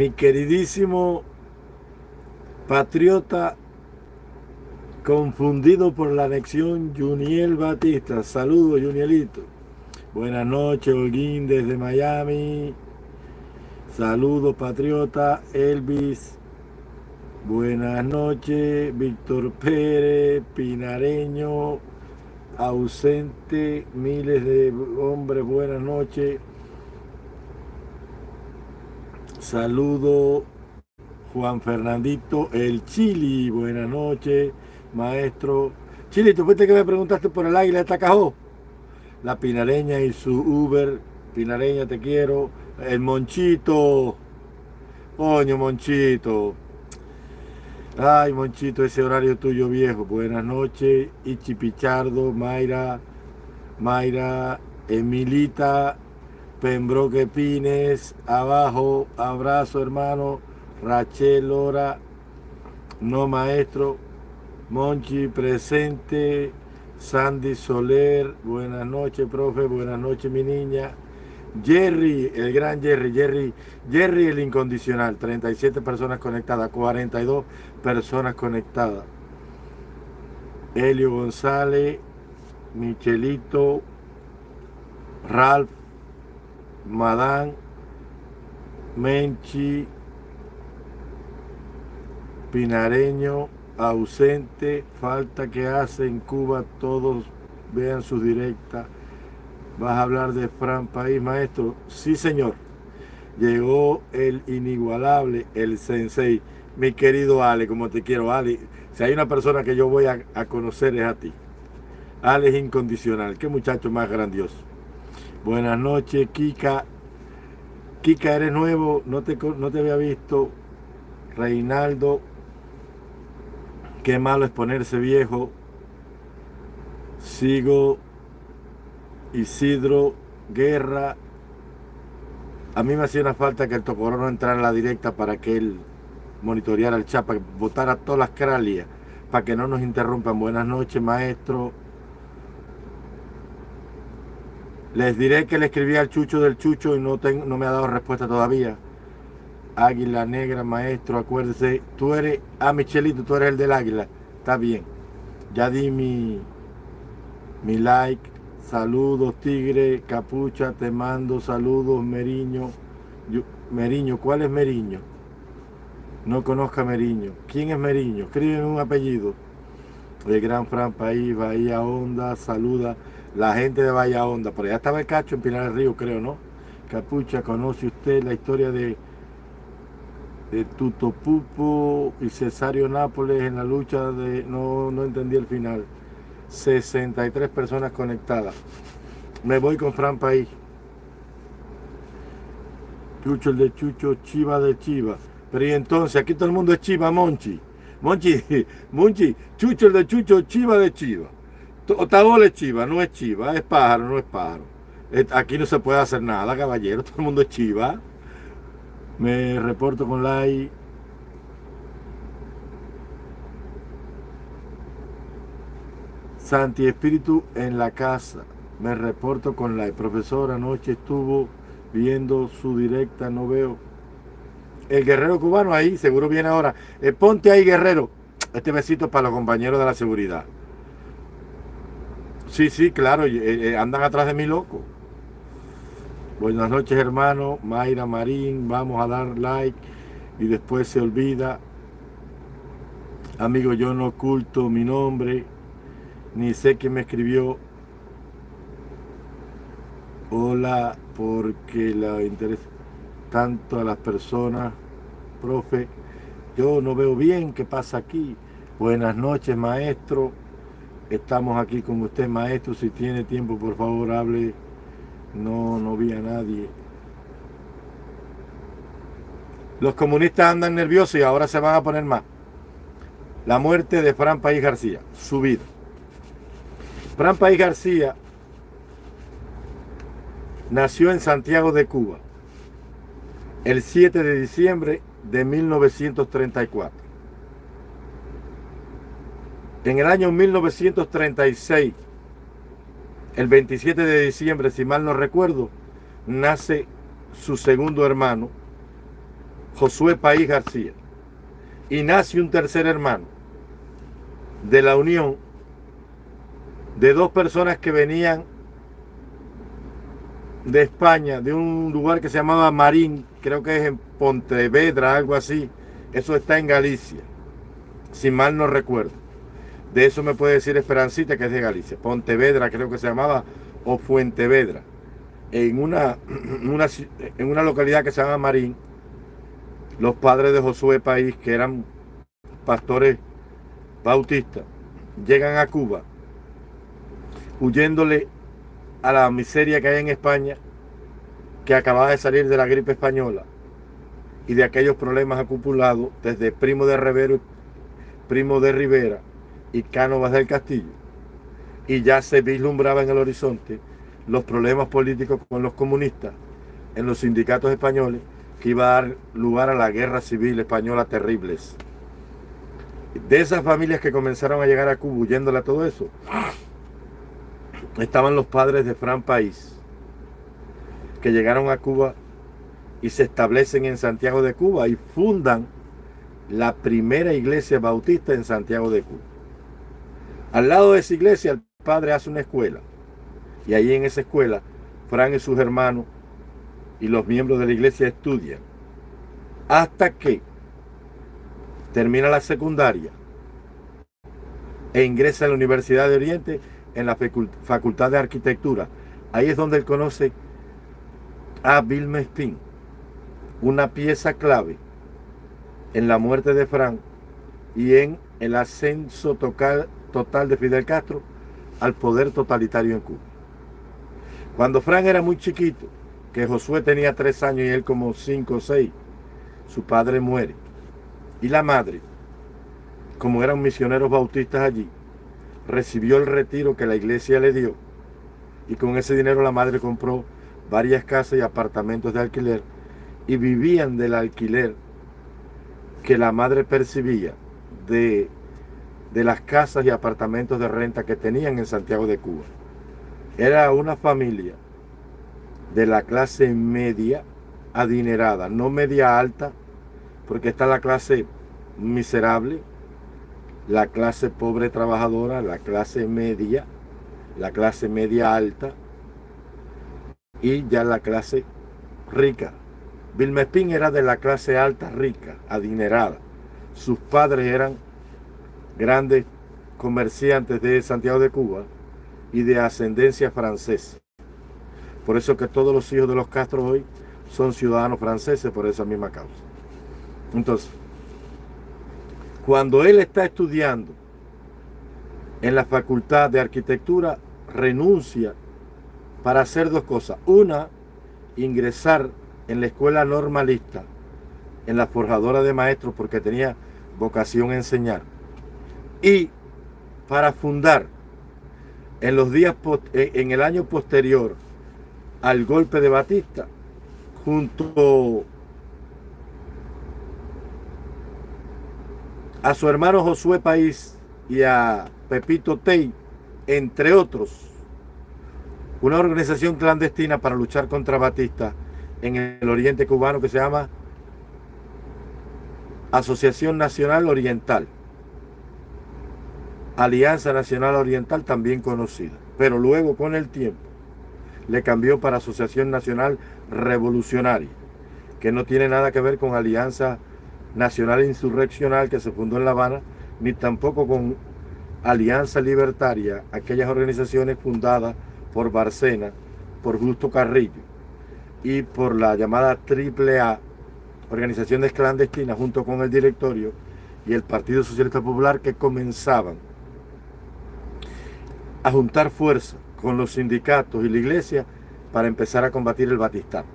mi queridísimo patriota confundido por la anexión Juniel Batista. Saludos, Junielito. Buenas noches, Holguín desde Miami. Saludos, patriota. Elvis. Buenas noches, Víctor Pérez, Pinareño, ausente, miles de hombres, buenas noches. Saludo Juan Fernandito, el Chili, buenas noches, maestro. Chili, ¿tú fuiste que me preguntaste por el águila de Tacajó? La Pinareña y su Uber, Pinareña te quiero, el Monchito, coño Monchito. Ay, Monchito, ese horario tuyo viejo. Buenas noches. Ichi Pichardo, Mayra, Mayra, Emilita, Pembroque Pines, abajo, abrazo hermano, Rachel Lora, no maestro, Monchi presente, Sandy Soler, buenas noches profe, buenas noches mi niña, Jerry, el gran Jerry, Jerry, Jerry el incondicional, 37 personas conectadas, 42 personas conectadas. Helio González, Michelito, Ralph, Madán, Menchi, Pinareño, ausente, falta que hace en Cuba, todos vean su directa. Vas a hablar de Fran País, maestro. Sí, señor. Llegó el inigualable, el sensei. Mi querido Ale, como te quiero, Ale. Si hay una persona que yo voy a, conocer es a ti. Ale es incondicional. Qué muchacho más grandioso. Buenas noches, Kika. Kika, eres nuevo, no te, no te había visto. Reinaldo, qué malo es ponerse viejo. Sigo Isidro, Guerra. A mí me hacía una falta que el Tocoró no entrara en la directa para que él monitoreara el chat, para que votara todas las cralias, para que no nos interrumpan. Buenas noches, maestro. Les diré que le escribí al Chucho del Chucho y no, tengo, no me ha dado respuesta todavía. Águila Negra, maestro, acuérdese. Tú eres, ah, Michelito, tú eres el del águila. Está bien. Ya di mi, mi like. Saludos, Tigre, Capucha, te mando saludos, Meriño. Meriño, ¿cuál es Meriño? No conozca Meriño. ¿Quién es Meriño? Escríbeme un apellido. El Gran Fran País, Bahía Honda, saluda la gente de Bahía Honda. Por allá estaba el cacho en Pinar del Río, creo, ¿no? Capucha, ¿conoce usted la historia de, de Tuto Pupo y Cesario Nápoles en la lucha de... No, no entendí el final. 63 personas conectadas. Me voy con Fran País. Chucho el de Chucho, Chiva de Chiva. Pero y entonces, aquí todo el mundo es Chiva, Monchi. Monchi, Monchi, Chucho el de Chucho, Chiva de Chiva. Otagola es Chiva, no es Chiva, es pájaro, no es pájaro. Aquí no se puede hacer nada, caballero, todo el mundo es Chiva. Me reporto con like Santi Espíritu en la casa. Me reporto con la profesora. Anoche estuvo viendo su directa, no veo. El guerrero cubano ahí, seguro viene ahora. Eh, ponte ahí, guerrero. Este besito para los compañeros de la seguridad. Sí, sí, claro, eh, eh, andan atrás de mí loco. Buenas noches, hermano. Mayra Marín, vamos a dar like y después se olvida. Amigo, yo no oculto mi nombre ni sé quién me escribió hola porque la interesa tanto a las personas profe yo no veo bien qué pasa aquí buenas noches maestro estamos aquí con usted maestro. Si tiene tiempo por favor hable. No no vi a nadie. Los comunistas andan nerviosos y ahora se van a poner más. La muerte de Fran País García su vida. Fran País García nació en Santiago de Cuba el 7 de diciembre de 1934. En el año 1936, el 27 de diciembre, si mal no recuerdo, nace su segundo hermano, Josué País García. Y nace un tercer hermano de la unión de dos personas que venían de España, de un lugar que se llamaba Marín, creo que es en Pontevedra, algo así. Eso está en Galicia, si mal no recuerdo. De eso me puede decir Esperancita, que es de Galicia. Pontevedra creo que se llamaba, o Fuentevedra. En una, en una localidad que se llama Marín, los padres de Josué País, que eran pastores bautistas, llegan a Cuba huyéndole a la miseria que hay en España, que acababa de salir de la gripe española y de aquellos problemas acumulados desde Primo de Rivero, Primo de Rivera y Cánovas del Castillo. Y ya se vislumbraba en el horizonte los problemas políticos con los comunistas en los sindicatos españoles que iba a dar lugar a la guerra civil española terribles. De esas familias que comenzaron a llegar a Cuba huyéndole a todo eso, estaban los padres de Fran País, que llegaron a Cuba y se establecen en Santiago de Cuba y fundan la primera iglesia bautista en Santiago de Cuba. Al lado de esa iglesia el padre hace una escuela y ahí en esa escuela Fran y sus hermanos y los miembros de la iglesia estudian hasta que termina la secundaria e ingresa a la Universidad de Oriente en la Facultad de Arquitectura. Ahí es donde él conoce a Bill Spin, una pieza clave en la muerte de Frank y en el ascenso total, total de Fidel Castro al poder totalitario en Cuba. Cuando Frank era muy chiquito, que Josué tenía tres años y él como cinco o seis, su padre muere. Y la madre, como eran misioneros bautistas allí, recibió el retiro que la iglesia le dio y con ese dinero la madre compró varias casas y apartamentos de alquiler y vivían del alquiler que la madre percibía de, de las casas y apartamentos de renta que tenían en Santiago de Cuba. Era una familia de la clase media adinerada, no media alta, porque está la clase miserable, la clase pobre trabajadora, la clase media, la clase media alta y ya la clase rica. Vilmespín era de la clase alta rica, adinerada. Sus padres eran grandes comerciantes de Santiago de Cuba y de ascendencia francesa. Por eso que todos los hijos de los Castro hoy son ciudadanos franceses por esa misma causa. Entonces, cuando él está estudiando en la Facultad de Arquitectura, renuncia para hacer dos cosas. Una, ingresar en la escuela normalista, en la forjadora de maestros, porque tenía vocación a enseñar. Y para fundar en los días en el año posterior al golpe de Batista, junto a su hermano Josué País y a Pepito Tey, entre otros, una organización clandestina para luchar contra Batista en el oriente cubano que se llama Asociación Nacional Oriental. Alianza Nacional Oriental también conocida. Pero luego con el tiempo le cambió para Asociación Nacional Revolucionaria, que no tiene nada que ver con Alianza Nacional Insurreccional que se fundó en La Habana, ni tampoco con Alianza Libertaria, aquellas organizaciones fundadas por Barcena, por Gusto Carrillo y por la llamada AAA, organizaciones clandestinas junto con el directorio y el Partido Socialista Popular que comenzaban a juntar fuerza con los sindicatos y la iglesia para empezar a combatir el batistato,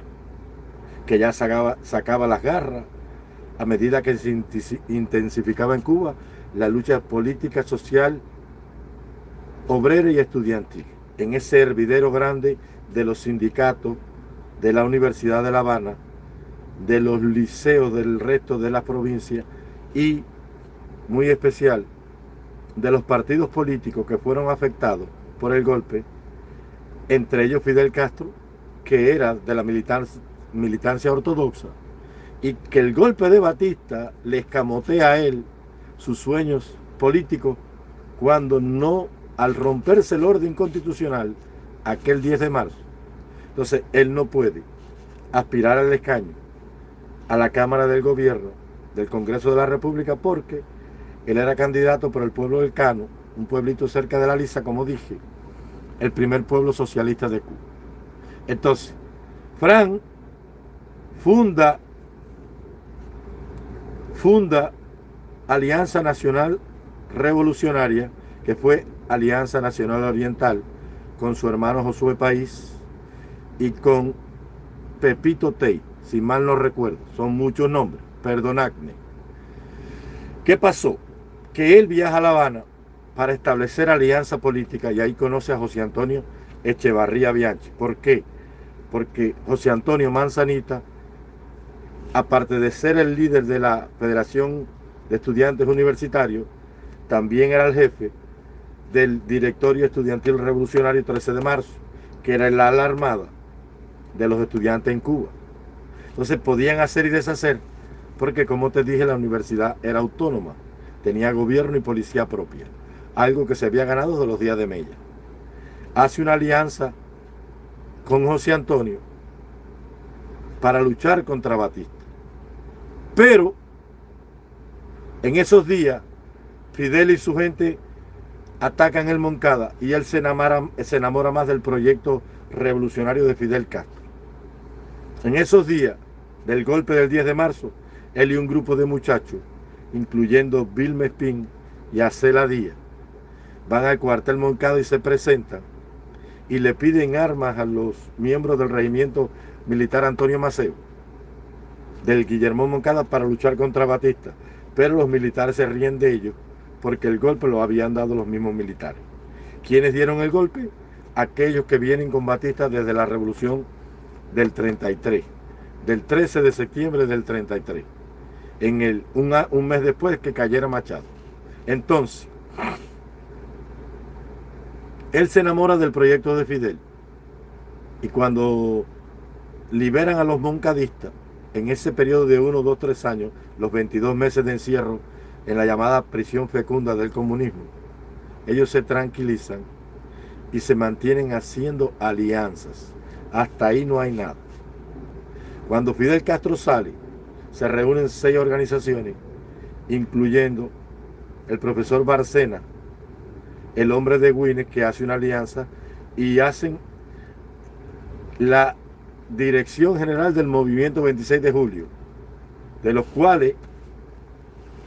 que ya sacaba, sacaba las garras a medida que se intensificaba en Cuba la lucha política, social, obrera y estudiantil, en ese hervidero grande de los sindicatos de la Universidad de La Habana, de los liceos del resto de la provincia y, muy especial, de los partidos políticos que fueron afectados por el golpe, entre ellos Fidel Castro, que era de la militancia, ortodoxa, y que el golpe de Batista le escamotea a él sus sueños políticos cuando no, al romperse el orden constitucional, aquel 10 de marzo, entonces él no puede aspirar al escaño a la Cámara del Gobierno del Congreso de la República porque él era candidato por el pueblo del Cano, un pueblito cerca de la Lisa, como dije, el primer pueblo socialista de Cuba. Entonces, Fran funda, funda Alianza Nacional Revolucionaria, que fue Alianza Nacional Oriental, con su hermano Josué País y con Pepito Tey, si mal no recuerdo, son muchos nombres, perdonadme. ¿Qué pasó? Que él viaja a La Habana para establecer alianza política y ahí conoce a José Antonio Echevarría Bianchi. ¿Por qué? Porque José Antonio Manzanita, aparte de ser el líder de la Federación de Estudiantes Universitarios, también era el jefe del Directorio Estudiantil Revolucionario 13 de marzo, que era la ala armada de los estudiantes en Cuba. Entonces podían hacer y deshacer, porque como te dije, la universidad era autónoma, tenía gobierno y policía propia, algo que se había ganado de los días de Mella. Hace una alianza con José Antonio para luchar contra Batista. Pero en esos días, Fidel y su gente atacan el Moncada y él se enamora, se enamora más del proyecto revolucionario de Fidel Castro. En esos días del golpe del 10 de marzo, él y un grupo de muchachos, incluyendo Bill Mespin y Acela Díaz, van al cuartel Moncada y se presentan y le piden armas a los miembros del regimiento militar Antonio Maceo, del Guillermo Moncada para luchar contra Batista. Pero los militares se ríen de ellos porque el golpe lo habían dado los mismos militares. ¿Quiénes dieron el golpe? Aquellos que vienen con Batista desde la revolución del 33, del 13 de septiembre del 33, en el, un, un mes después que cayera Machado. Entonces, él se enamora del proyecto de Fidel y cuando liberan a los moncadistas, en ese periodo de 1, 2, 3 años, los 22 meses de encierro en la llamada prisión fecunda del comunismo, ellos se tranquilizan y se mantienen haciendo alianzas. Hasta ahí no hay nada. Cuando Fidel Castro sale, se reúnen seis organizaciones, incluyendo el profesor Barcena, el hombre de Guinness, que hace una alianza, y hacen la dirección general del movimiento 26 de julio, de los cuales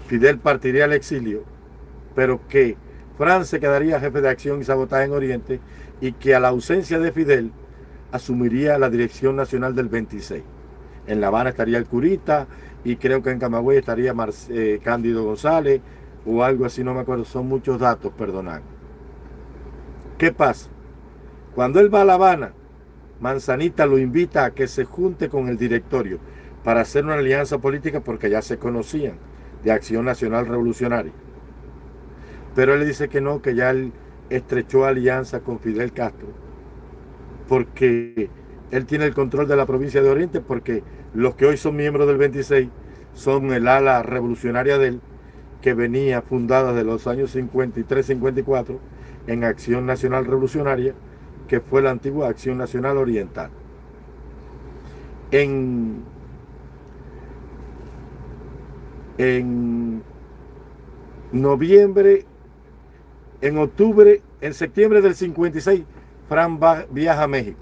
Fidel partiría al exilio, pero que Francia quedaría jefe de acción y sabotaje en Oriente y que a la ausencia de Fidel asumiría la dirección nacional del 26. En La Habana estaría el Curita y creo que en Camagüey estaría eh, Cándido González o algo así, no me acuerdo, son muchos datos, perdonad. ¿Qué pasa? Cuando él va a La Habana, Manzanita lo invita a que se junte con el directorio para hacer una alianza política porque ya se conocían de Acción Nacional Revolucionaria. Pero él dice que no, que ya él estrechó alianza con Fidel Castro porque él tiene el control de la provincia de Oriente porque los que hoy son miembros del 26 son el ala revolucionaria de él que venía fundada de los años 53-54 en Acción Nacional Revolucionaria que fue la antigua Acción Nacional Oriental. En, en noviembre, en octubre, en septiembre del 56, Fran viaja a México.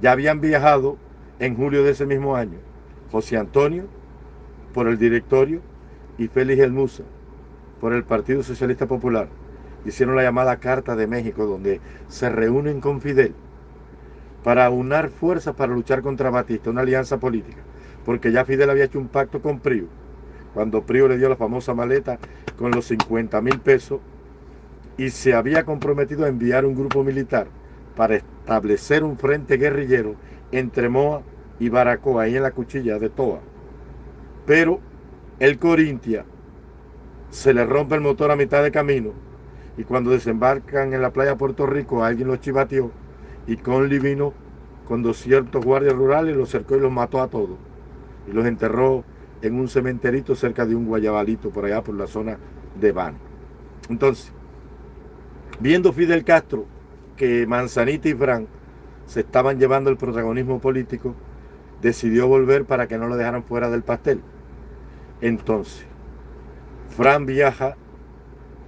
Ya habían viajado en julio de ese mismo año José Antonio por el directorio y Félix Elmusa por el Partido Socialista Popular. Hicieron la llamada Carta de México, donde se reúnen con Fidel para unar fuerzas para luchar contra Batista, una alianza política, porque ya Fidel había hecho un pacto con Prio, cuando Prio le dio la famosa maleta con los 50 mil pesos y se había comprometido a enviar un grupo militar para establecer un frente guerrillero entre Moa y Baracoa, ahí en la cuchilla de Toa. Pero el Corintia se le rompe el motor a mitad de camino y cuando desembarcan en la playa de Puerto Rico alguien los chivateó y Conley vino con 200 guardias rurales, los cercó y los mató a todos. y los enterró en un cementerito cerca de un guayabalito por allá por la zona de Van. Entonces, viendo Fidel Castro que Manzanita y Fran se estaban llevando el protagonismo político, decidió volver para que no lo dejaran fuera del pastel. Entonces, Fran viaja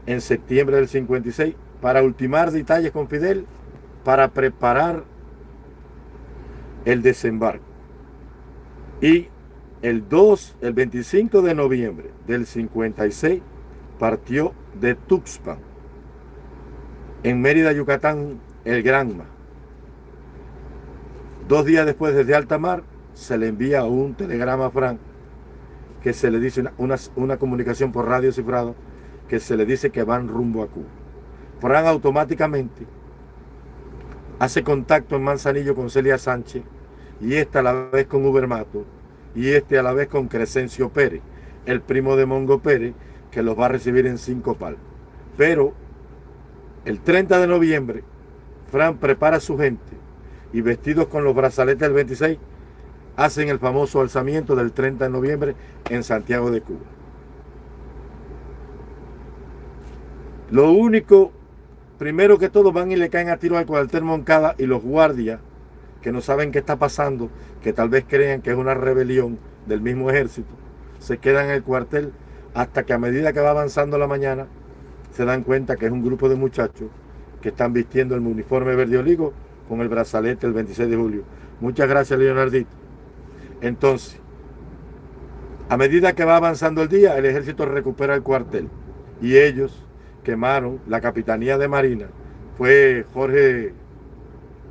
en septiembre del 56 para ultimar detalles con Fidel para preparar el desembarco. Y el 2, el 25 de noviembre del 56 partió de Tuxpan, en Mérida, Yucatán, el Granma. Dos días después desde alta mar se le envía un telegrama a Frank que se le dice una, comunicación por radio cifrado que se le dice que van rumbo a Cuba. Frank automáticamente hace contacto en Manzanillo con Celia Sánchez y esta a la vez con Ubermato y este a la vez con Crescencio Pérez, el primo de Mongo Pérez, que los va a recibir en cinco pal. Pero el 30 de noviembre, Fran prepara a su gente y vestidos con los brazaletes del 26, hacen el famoso alzamiento del 30 de noviembre en Santiago de Cuba. Lo único, primero que todo, van y le caen a tiro al cuartel Moncada y los guardias que no saben qué está pasando, que tal vez crean que es una rebelión del mismo ejército, se quedan en el cuartel hasta que a medida que va avanzando la mañana, se dan cuenta que es un grupo de muchachos que están vistiendo el uniforme verde oligo con el brazalete el 26 de julio. Muchas gracias, Leonardito. Entonces, a medida que va avanzando el día, el ejército recupera el cuartel y ellos quemaron la capitanía de Marina. Fue Jorge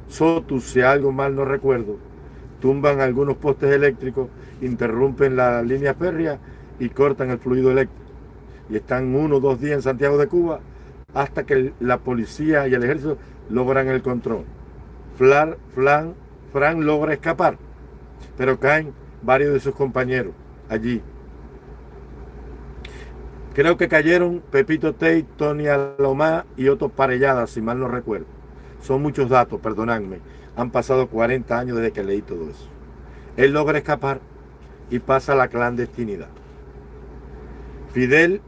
Sotus, si algo mal no recuerdo, tumban algunos postes eléctricos, interrumpen la línea férrea y cortan el fluido eléctrico. Y están uno o dos días en Santiago de Cuba hasta que la policía y el ejército logran el control. Flan, Flan, Fran logra escapar, pero caen varios de sus compañeros allí. Creo que cayeron Pepito Tate, Tony Alomá y otros parelladas, si mal no recuerdo. Son muchos datos, perdonadme. Han pasado 40 años desde que leí todo eso. Él logra escapar y pasa a la clandestinidad. Fidel,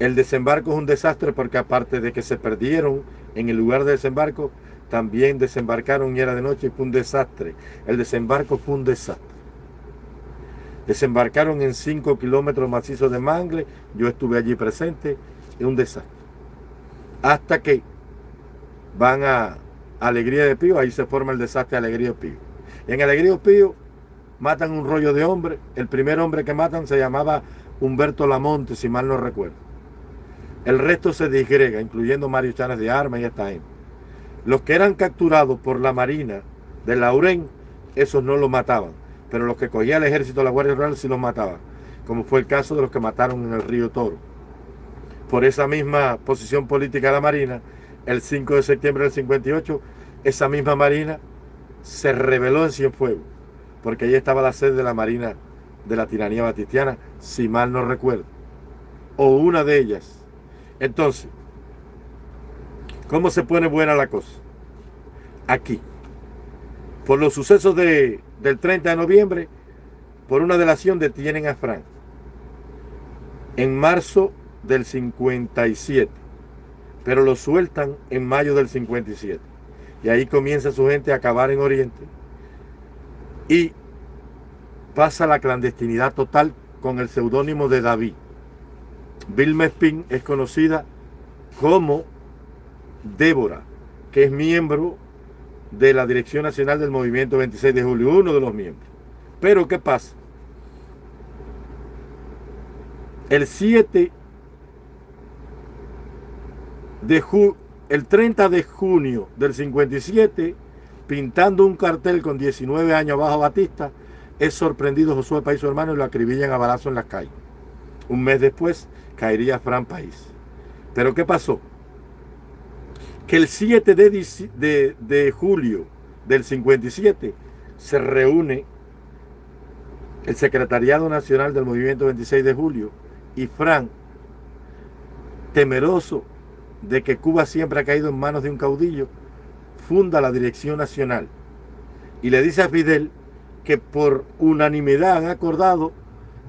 el desembarco es un desastre porque aparte de que se perdieron en el lugar de desembarco, también desembarcaron y era de noche y fue un desastre. El desembarco fue un desastre. Desembarcaron en 5 kilómetros macizos de Mangle, yo estuve allí presente, es un desastre. Hasta que van a Alegría de Pío, ahí se forma el desastre de Alegría de Pío. en Alegría de Pío matan un rollo de hombre. El primer hombre que matan se llamaba Humberto Lamonte, si mal no recuerdo. El resto se disgrega, incluyendo Mario Chanes de Armas y esta. Los que eran capturados por la Marina de Laurén, esos no los mataban. Pero los que cogía el ejército de la Guardia Rural sí los mataban. Como fue el caso de los que mataron en el río Toro. Por esa misma posición política de la Marina, el 5 de septiembre del 58, esa misma marina se rebeló en Cienfuegos, porque ahí estaba la sede de la marina de la tiranía batistiana, si mal no recuerdo, o una de ellas. Entonces, ¿cómo se pone buena la cosa? Aquí, por los sucesos de, del 30 de noviembre, por una delación detienen a Frank. En marzo del 57 pero lo sueltan en mayo del 57. Y ahí comienza su gente a acabar en Oriente. Y pasa la clandestinidad total con el seudónimo de David. Bill Mespin es conocida como Débora, que es miembro de la Dirección Nacional del Movimiento 26 de Julio, uno de los miembros. Pero ¿qué pasa? El 7 el 30 de junio del 57, pintando un cartel con 19 años bajo Batista, es sorprendido Josué País su hermano y lo acribillan a balazo en las calles. Un mes después caería Fran País. Pero ¿qué pasó? Que el 7 de, de julio del 57 se reúne el Secretariado Nacional del Movimiento 26 de Julio y Fran, temeroso de que Cuba siempre ha caído en manos de un caudillo, funda la Dirección Nacional y le dice a Fidel que por unanimidad han acordado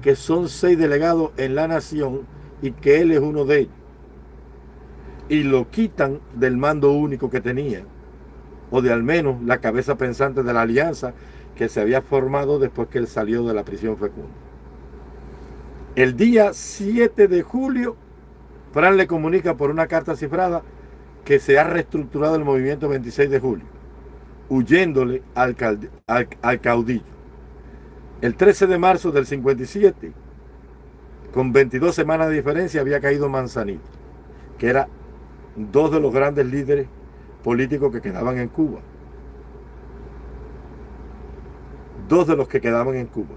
que son seis delegados en la nación y que él es uno de ellos. Y lo quitan del mando único que tenía, o de al menos la cabeza pensante de la alianza que se había formado después que él salió de la prisión fecunda. El día 7 de julio, Fran le comunica por una carta cifrada que se ha reestructurado el movimiento 26 de julio, huyéndole al, al caudillo. El 13 de marzo del 57, con 22 semanas de diferencia, había caído Manzanito, que era dos de los grandes líderes políticos que quedaban en Cuba. Dos de los que quedaban en Cuba.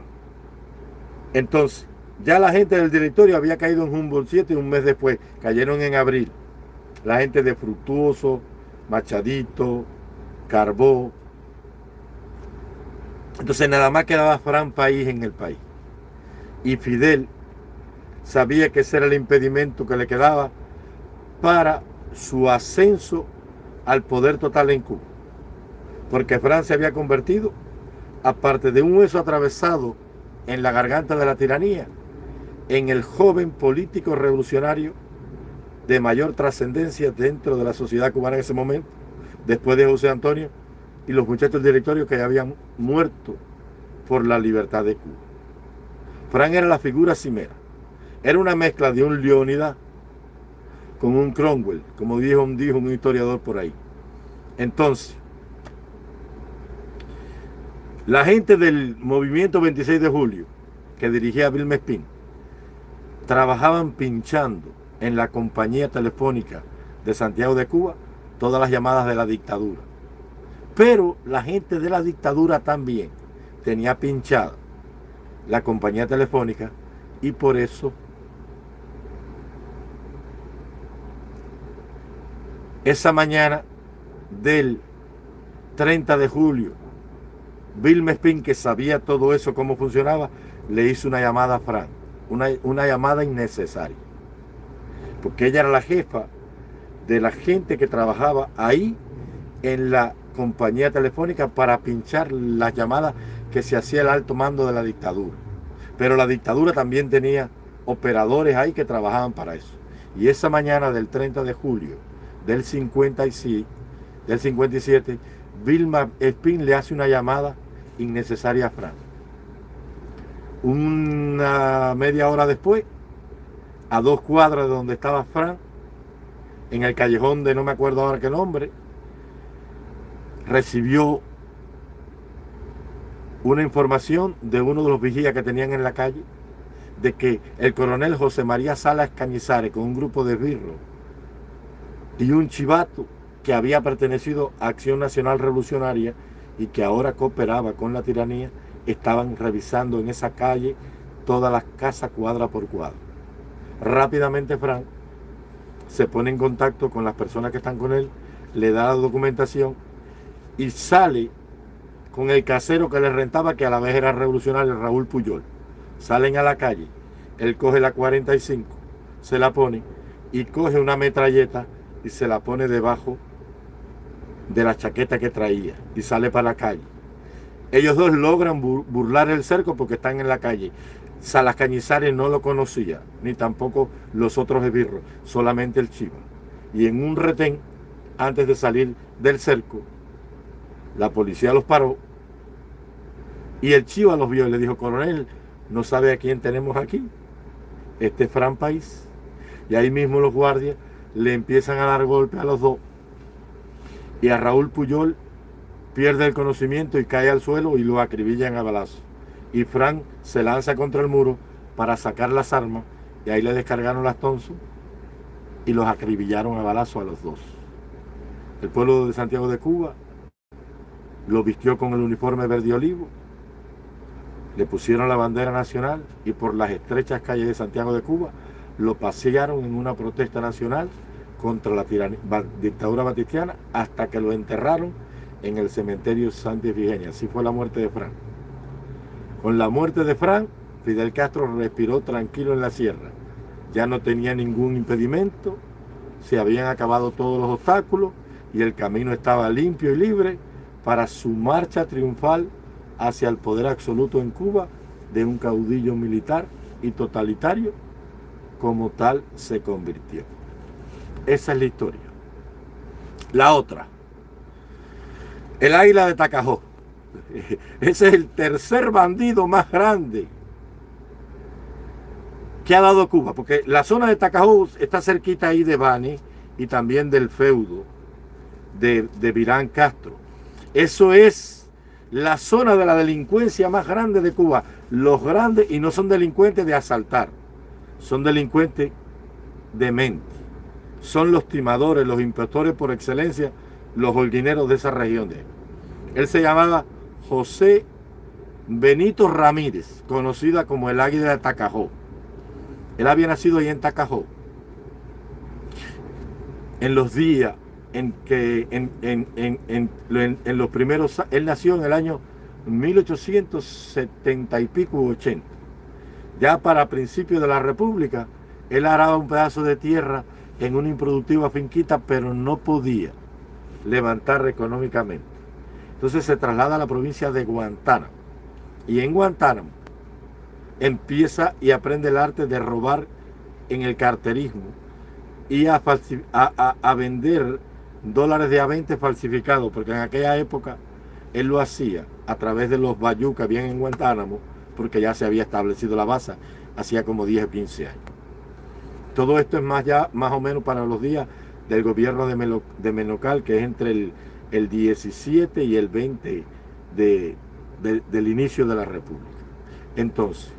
Entonces, ya la gente del directorio había caído en Humboldt 7 un mes después, cayeron en abril. La gente de Fructuoso, Machadito, Carbó, entonces nada más quedaba Fran País en el país. Y Fidel sabía que ese era el impedimento que le quedaba para su ascenso al poder total en Cuba. Porque Fran se había convertido, aparte de un hueso atravesado en la garganta de la tiranía, en el joven político revolucionario de mayor trascendencia dentro de la sociedad cubana en ese momento, después de José Antonio y los muchachos del directorio que habían muerto por la libertad de Cuba. Frank era la figura cimera. Era una mezcla de un Leónidas con un Cromwell, como dijo, un historiador por ahí. Entonces, la gente del movimiento 26 de julio, que dirigía Bill Mespin, trabajaban pinchando en la compañía telefónica de Santiago de Cuba todas las llamadas de la dictadura. Pero la gente de la dictadura también tenía pinchada la compañía telefónica y por eso esa mañana del 30 de julio, Bill Mespin, que sabía todo eso, cómo funcionaba, le hizo una llamada a Frank, una, una llamada innecesaria, porque ella era la jefa de la gente que trabajaba ahí en la compañía telefónica para pinchar las llamadas que se hacía el alto mando de la dictadura. Pero la dictadura también tenía operadores ahí que trabajaban para eso. Y esa mañana del 30 de julio del, 56, del 57, Vilma Spin le hace una llamada innecesaria a Fran. Una media hora después, a dos cuadras de donde estaba Fran, en el callejón de no me acuerdo ahora qué nombre, recibió una información de uno de los vigías que tenían en la calle de que el coronel José María Salas Cañizares con un grupo de birro y un chivato que había pertenecido a Acción Nacional Revolucionaria y que ahora cooperaba con la tiranía, estaban revisando en esa calle todas las casas cuadra por cuadra. Rápidamente Frank se pone en contacto con las personas que están con él, le da la documentación y sale con el casero que le rentaba, que a la vez era revolucionario, Raúl Puyol. Salen a la calle, él coge la 45, se la pone y coge una metralleta y se la pone debajo de la chaqueta que traía y sale para la calle. Ellos dos logran burlar el cerco porque están en la calle. Salas Cañizares no lo conocía, ni tampoco los otros esbirros, solamente el chivo. Y en un retén, antes de salir del cerco, la policía los paró y el chivo los vio y le dijo, coronel, ¿no sabe a quién tenemos aquí? Este es Fran País. Y ahí mismo los guardias le empiezan a dar golpes a los dos. Y a Raúl Puyol pierde el conocimiento y cae al suelo y lo acribillan a balazo. Y Fran se lanza contra el muro para sacar las armas y ahí le descargaron las tonsos y los acribillaron a balazo a los dos. El pueblo de Santiago de Cuba lo vistió con el uniforme verde olivo, le pusieron la bandera nacional y por las estrechas calles de Santiago de Cuba lo pasearon en una protesta nacional contra la dictadura batistiana hasta que lo enterraron en el cementerio Santa Efigenia. Así fue la muerte de Frank. Con la muerte de Frank, Fidel Castro respiró tranquilo en la sierra. Ya no tenía ningún impedimento, se habían acabado todos los obstáculos y el camino estaba limpio y libre para su marcha triunfal hacia el poder absoluto en Cuba de un caudillo militar y totalitario, como tal se convirtió. Esa es la historia. La otra, el águila de Tacajó. Ese es el tercer bandido más grande que ha dado Cuba, porque la zona de Tacajó está cerquita ahí de Bani y también del feudo de, de Virán Castro. Eso es la zona de la delincuencia más grande de Cuba. Los grandes, y no son delincuentes de asaltar, son delincuentes de mente. Son los timadores, los impostores por excelencia, los holguineros de esa región. De él. se llamaba José Benito Ramírez, conocida como el Águila de Tacajó. Él había nacido ahí en Tacajó. En los días en que en, en, los primeros, él nació en el año 1870 y pico, 80. Ya para principios de la República, él araba un pedazo de tierra en una improductiva finquita, pero no podía levantar económicamente. Entonces se traslada a la provincia de Guantánamo. Y en Guantánamo empieza y aprende el arte de robar en el carterismo y a, a vender dólares de A20 falsificados, porque en aquella época él lo hacía a través de los que habían en Guantánamo, porque ya se había establecido la base, hacía como 10 o 15 años. Todo esto es más ya, más o menos para los días del gobierno de, de Menocal, que es entre el, el 17 y el 20 de, del inicio de la República. Entonces,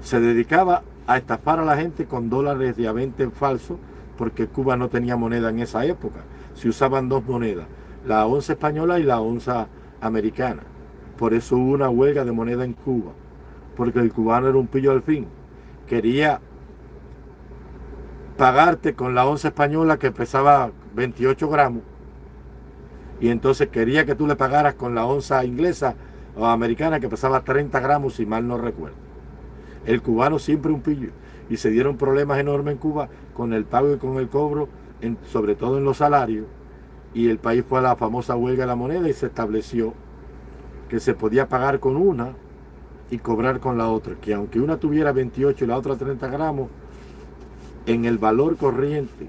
se dedicaba a estafar a la gente con dólares de A20 falsos, porque Cuba no tenía moneda en esa época. Se usaban dos monedas, la onza española y la onza americana. Por eso hubo una huelga de moneda en Cuba, porque el cubano era un pillo al fin. Quería pagarte con la onza española que pesaba 28 gramos y entonces quería que tú le pagaras con la onza inglesa o americana que pesaba 30 gramos si mal no recuerdo. El cubano siempre un pillo y se dieron problemas enormes en Cuba con el pago y con el cobro, sobre todo en los salarios, y el país fue a la famosa huelga de la moneda y se estableció que se podía pagar con una y cobrar con la otra, que aunque una tuviera 28 y la otra 30 gramos, en el valor corriente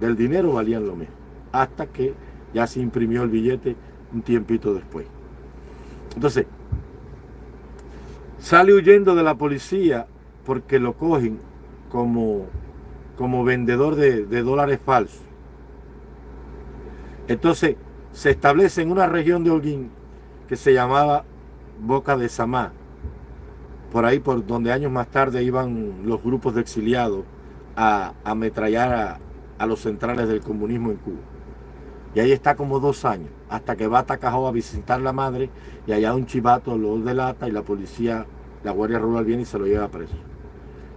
del dinero valían lo mismo, hasta que ya se imprimió el billete un tiempito después. Entonces, sale huyendo de la policía porque lo cogen como, como vendedor de, dólares falsos. Entonces se establece en una región de Holguín que se llamaba Boca de Samá, por ahí por donde años más tarde iban los grupos de exiliados a ametrallar a, los centrales del comunismo en Cuba. Y ahí está como dos años, hasta que va a Tacajó a visitar la madre y allá un chivato lo delata y la policía, la Guardia Rural viene y se lo lleva preso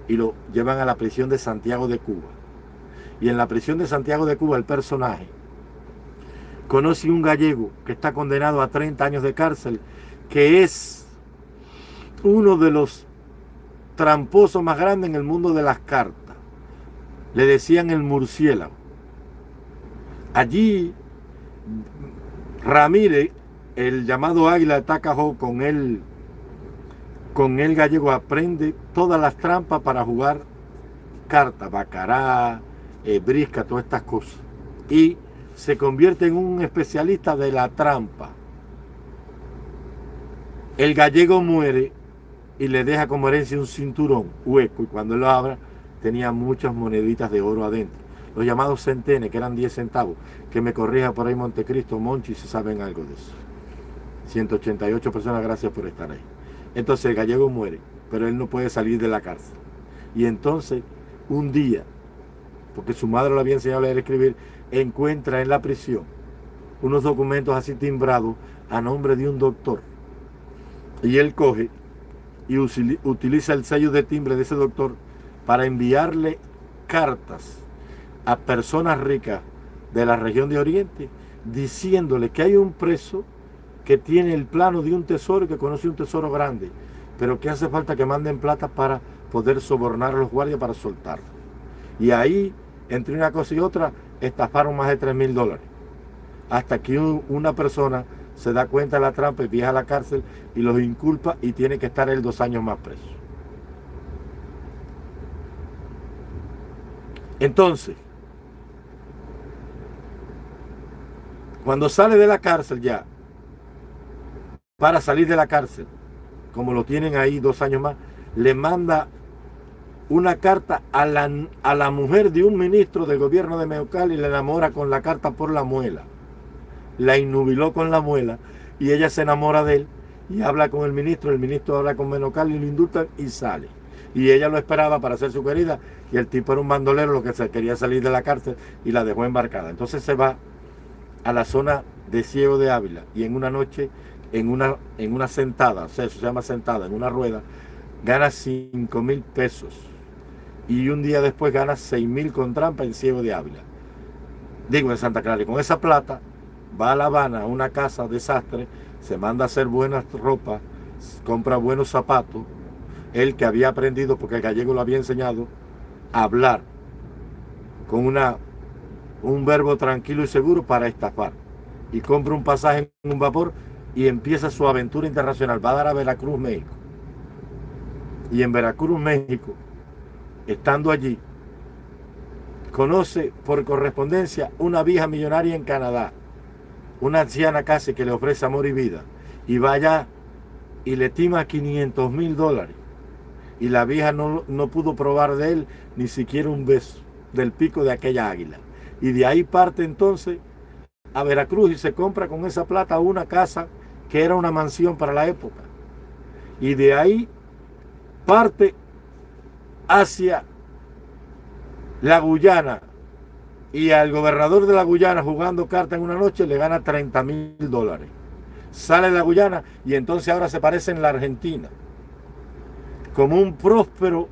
y lo llevan a la prisión de Santiago de Cuba. Y en la prisión de Santiago de Cuba el personaje conoce un gallego que está condenado a 30 años de cárcel, que es uno de los tramposos más grandes en el mundo de las cartas. Le decían el murciélago. Allí Ramírez, el llamado águila de con él con el gallego aprende todas las trampas para jugar cartas, bacará, eh, brisca, todas estas cosas. Y se convierte en un especialista de la trampa. El gallego muere y le deja como herencia un cinturón hueco y cuando lo abra tenía muchas moneditas de oro adentro. Los llamados centenes, que eran 10 centavos, que me corrija por ahí Montecristo, Monchi, si saben algo de eso. 188 personas, gracias por estar ahí. Entonces el gallego muere, pero él no puede salir de la cárcel. Y entonces, un día, porque su madre lo había enseñado a leer y escribir, encuentra en la prisión unos documentos así timbrados a nombre de un doctor. Y él coge y utiliza el sello de timbre de ese doctor para enviarle cartas a personas ricas de la región de Oriente diciéndole que hay un preso que tiene el plano de un tesoro y que conoce un tesoro grande, pero que hace falta que manden plata para poder sobornar a los guardias para soltarlo. Y ahí, entre una cosa y otra, estafaron más de 3 mil dólares. Hasta que una persona se da cuenta de la trampa y viaja a la cárcel y los inculpa y tiene que estar él dos años más preso. Entonces, cuando sale de la cárcel ya, para salir de la cárcel, como lo tienen ahí dos años más, le manda una carta a la, a la mujer de un ministro del gobierno de Meucal y le enamora con la carta por la muela. La innubiló con la muela y ella se enamora de él y habla con el ministro, el ministro habla con Menocal y lo indultan y sale. Y ella lo esperaba para ser su querida y el tipo era un bandolero lo que se quería salir de la cárcel y la dejó embarcada. Entonces se va a la zona de Ciego de Ávila y en una noche, en una, en una sentada, eso se llama sentada, en una rueda, gana 5 mil pesos y un día después gana 6 mil con trampa en Ciego de Ávila. Digo, en Santa Clara. Y con esa plata va a La Habana, a una casa desastre, se manda a hacer buenas ropas, compra buenos zapatos. Él que había aprendido, porque el gallego lo había enseñado, a hablar con una, un verbo tranquilo y seguro para estafar. Y compra un pasaje en un vapor y empieza su aventura internacional. Va a dar a Veracruz, México. Y en Veracruz, México, estando allí, conoce por correspondencia una vieja millonaria en Canadá, una anciana casi que le ofrece amor y vida, y vaya y le tima 500 mil dólares. Y la vieja no, no pudo probar de él ni siquiera un beso del pico de aquella águila. Y de ahí parte entonces a Veracruz y se compra con esa plata una casa que era una mansión para la época. Y de ahí parte hacia la Guyana y al gobernador de la Guyana jugando carta en una noche le gana 30 mil dólares. Sale de la Guyana y entonces ahora se parece en la Argentina como un próspero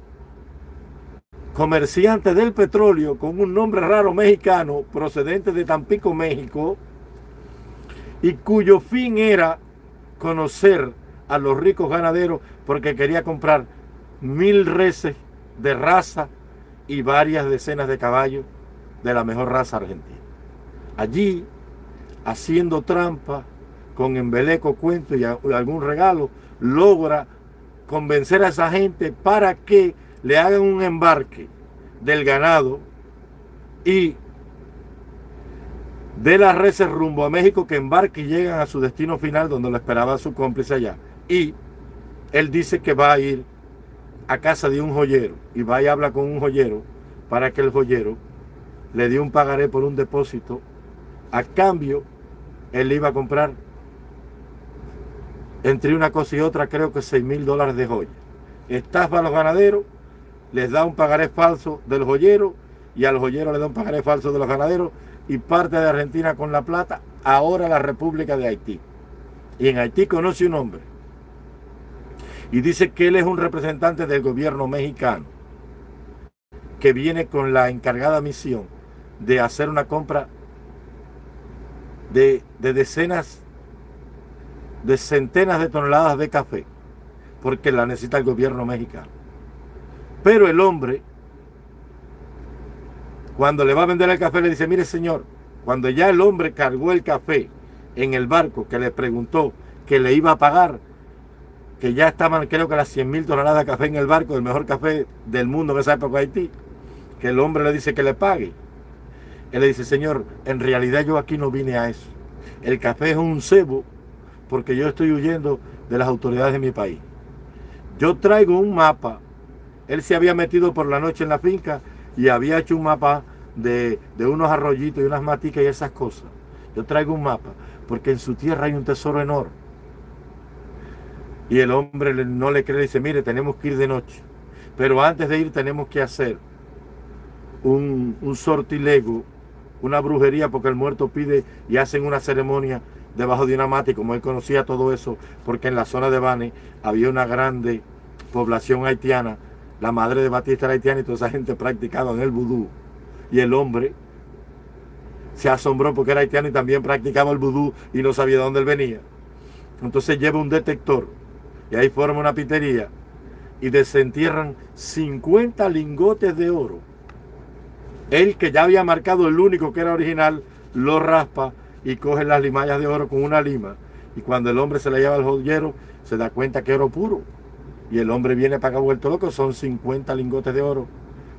comerciante del petróleo con un nombre raro mexicano procedente de Tampico, México y cuyo fin era conocer a los ricos ganaderos porque quería comprar mil reses de raza y varias decenas de caballos de la mejor raza argentina. Allí, haciendo trampa, con embeleco, cuento y algún regalo, logra convencer a esa gente para que le hagan un embarque del ganado y de las reses rumbo a México que embarque y llegan a su destino final donde lo esperaba su cómplice allá. Y él dice que va a ir a casa de un joyero y va y habla con un joyero para que el joyero le dio un pagaré por un depósito. A cambio, él iba a comprar entre una cosa y otra, creo que 6 mil dólares de joya. Estafa a los ganaderos, les da un pagaré falso del joyero y al joyero le da un pagaré falso de los ganaderos y parte de Argentina con la plata, ahora la República de Haití. Y en Haití conoce un hombre y dice que él es un representante del gobierno mexicano que viene con la encargada misión de hacer una compra de, decenas, de centenas de toneladas de café, porque la necesita el gobierno mexicano. Pero el hombre, cuando le va a vender el café, le dice, mire señor, cuando ya el hombre cargó el café en el barco que le preguntó que le iba a pagar, que ya estaban creo que las 100 mil toneladas de café en el barco, el mejor café del mundo en esa época Haití, que el hombre le dice que le pague. Él le dice, señor, en realidad yo aquí no vine a eso. El café es un cebo porque yo estoy huyendo de las autoridades de mi país. Yo traigo un mapa. Él se había metido por la noche en la finca y había hecho un mapa de, de unos arroyitos y unas maticas y esas cosas. Yo traigo un mapa porque en su tierra hay un tesoro enorme y el hombre no le cree, dice, mire, tenemos que ir de noche. Pero antes de ir tenemos que hacer un, un sortilego, una brujería, porque el muerto pide y hacen una ceremonia debajo de una mata. Y como él conocía todo eso, porque en la zona de Bane había una grande población haitiana, la madre de Batista era haitiana y toda esa gente practicaba en el vudú. Y el hombre se asombró porque era haitiano y también practicaba el vudú y no sabía de dónde él venía. Entonces lleva un detector y ahí forma una pitería y desentierran 50 lingotes de oro. Él que ya había marcado el único que era original, lo raspa y coge las limallas de oro con una lima Y cuando el hombre se la lleva al joyero, se da cuenta que oro puro. Y el hombre viene para acá vuelto loco, son 50 lingotes de oro.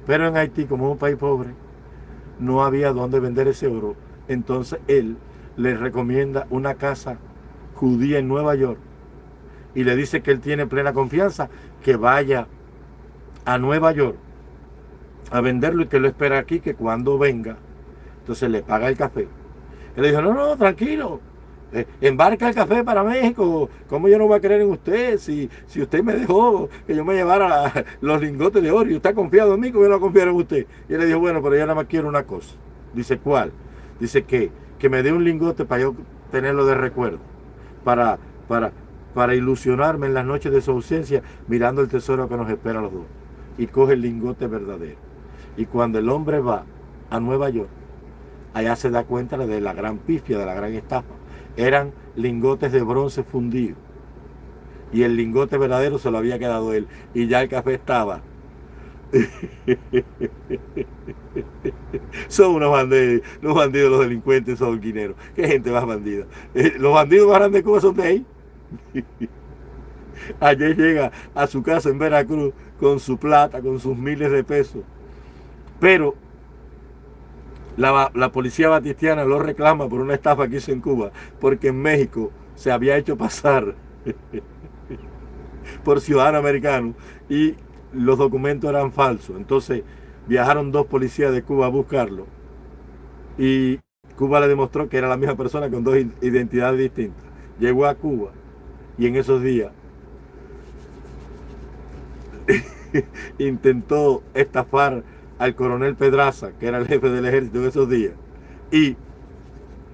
Pero en Haití, como es un país pobre, no había dónde vender ese oro. Entonces él le recomienda una casa judía en Nueva York y le dice que él tiene plena confianza, que vaya a Nueva York a venderlo y que lo espera aquí, que cuando venga, entonces le paga el café. Él le dijo, no, no, tranquilo, eh, embarca el café para México. ¿Cómo yo no voy a creer en usted si, si usted me dejó que yo me llevara los lingotes de oro y usted ha confiado en mí, ¿cómo yo no confiar en usted? Y le dijo, bueno, pero yo nada más quiero una cosa. Dice, ¿cuál? Dice que, que me dé un lingote para yo tenerlo de recuerdo, para, para, para ilusionarme en las noches de su ausencia mirando el tesoro que nos espera a los dos. Y coge el lingote verdadero. Y cuando el hombre va a Nueva York, allá se da cuenta de la gran pifia, de la gran estafa eran lingotes de bronce fundido. Y el lingote verdadero se lo había quedado él. Y ya el café estaba. son unos bandidos, los bandidos, los delincuentes, son guineros. Qué gente más bandida. Eh, los bandidos más grandes de Cuba son de ahí. Ayer llega a su casa en Veracruz con su plata, con sus miles de pesos. Pero la, policía batistiana lo reclama por una estafa que hizo en Cuba, porque en México se había hecho pasar por ciudadano americano y los documentos eran falsos. Entonces viajaron dos policías de Cuba a buscarlo y Cuba le demostró que era la misma persona con dos identidades distintas. Llegó a Cuba y en esos días intentó estafar al coronel Pedraza, que era el jefe del ejército en esos días, y